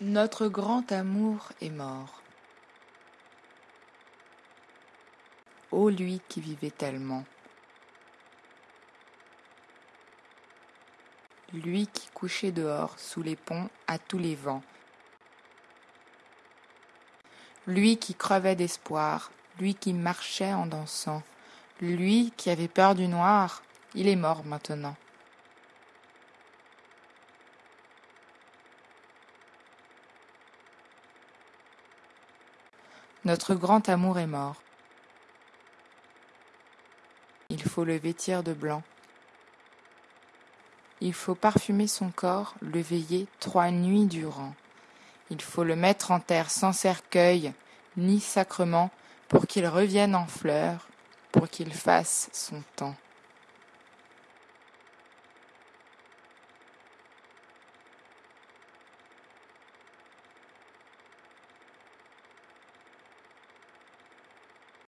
Notre grand amour est mort. Ô lui qui vivait tellement. Lui qui couchait dehors sous les ponts à tous les vents. Lui qui crevait d'espoir, lui qui marchait en dansant, lui qui avait peur du noir, il est mort maintenant. Notre grand amour est mort. Il faut le vêtir de blanc. Il faut parfumer son corps, le veiller trois nuits durant. Il faut le mettre en terre sans cercueil, ni sacrement, pour qu'il revienne en fleurs, pour qu'il fasse son temps.